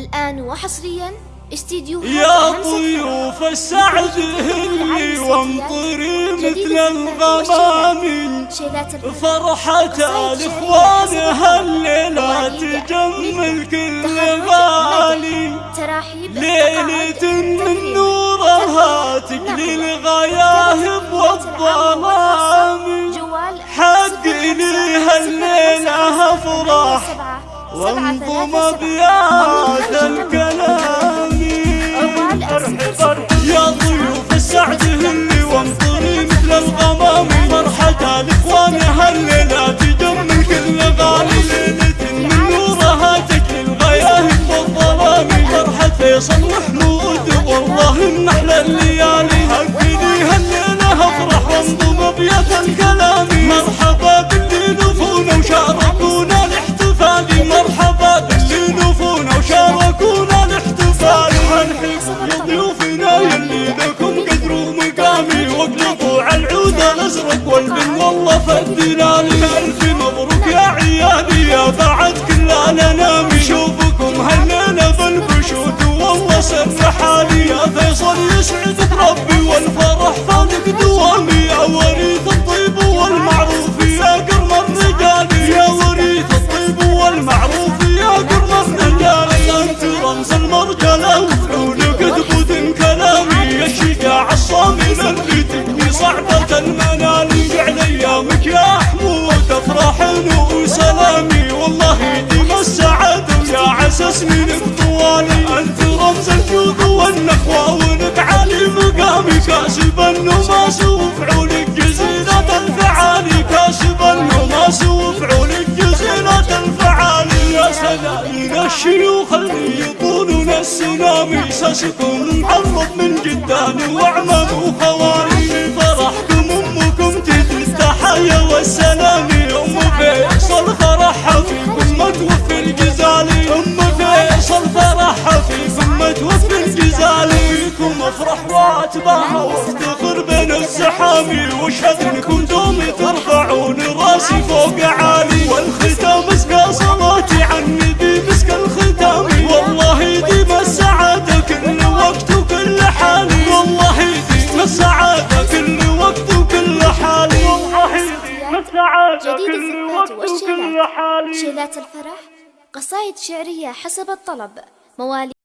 الآن وحصريا استديو يا طيوف السعد هلي وامطري مثل الغمام. فرحة الإخوان هالليلة تجمل كل غالي. ليلة من نورها تقلي الغياهب والظلام. وانظم أبيات الكلام. يا ضيوف السعد هلي وانطري مثل الغمام. فرحة الإخوان هالليلة تجمل كل غالي. ليلة من نورها تجلي الغياهب والظلام. فرحة فيصل محمود والله من أحلى الليالي. حقني هالليلة افرح وانضم حنحب ضيوفنا يلي لكم قدروا مقامي واقلبوا على العود الازرق والبن والله فدنا ألف مبروك يا عيالي يا بعد كل الانام شوفكم هالليلة بالبشوت والله سر حالي يا فيصل يسعدك ربي والفرح فالك دوامي يا وريث افراح وسلامي والله يديم السعاده ويا عسى سنينك طوالي أنت رمز الجود والنخوة. ولك عالي مقامي كاسب النماس وفعولك جزيلة الفعالي. كاسب النماس وفعولك جزيلة الفعالي. يا سلام الشيوخ اللي يطولون السلامي ساسكم محرض من جدان واعمام وخوالي فيكم افرح واتباها وافتخر بين الزحامي واشهد انكم دوم ترفعون رأسي فوق عالي. والختام اسقى صلاتي عن النبي مسك الختام. والله يديم السعادة كل وقت وكل حال والله يديم السعادة كل وقت وكل حال والله يديم السعادة كل وقت وكل حال شيلات الفرح. قصائد شعرية حسب الطلب. مواليد